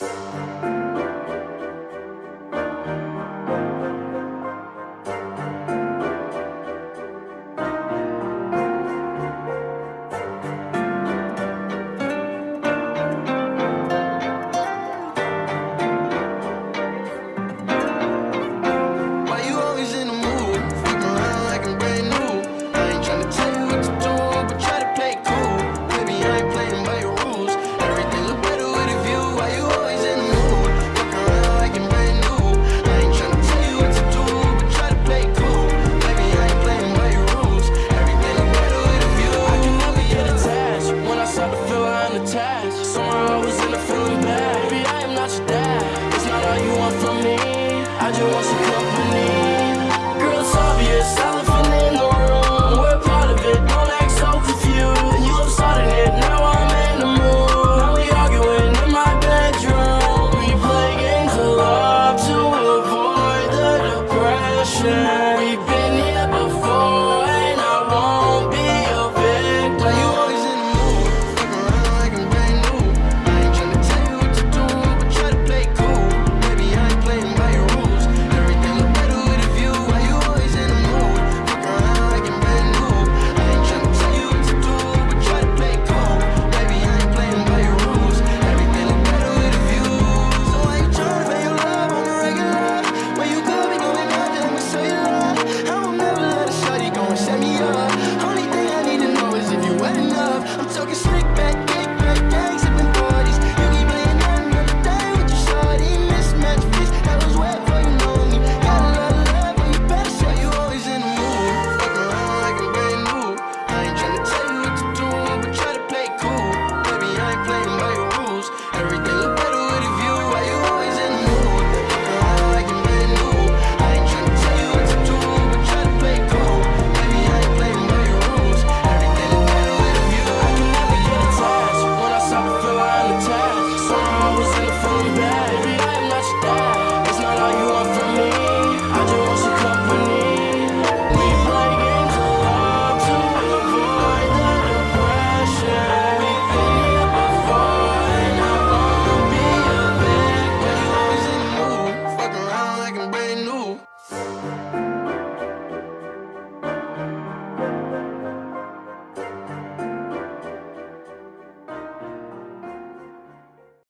Bye. I just want to come.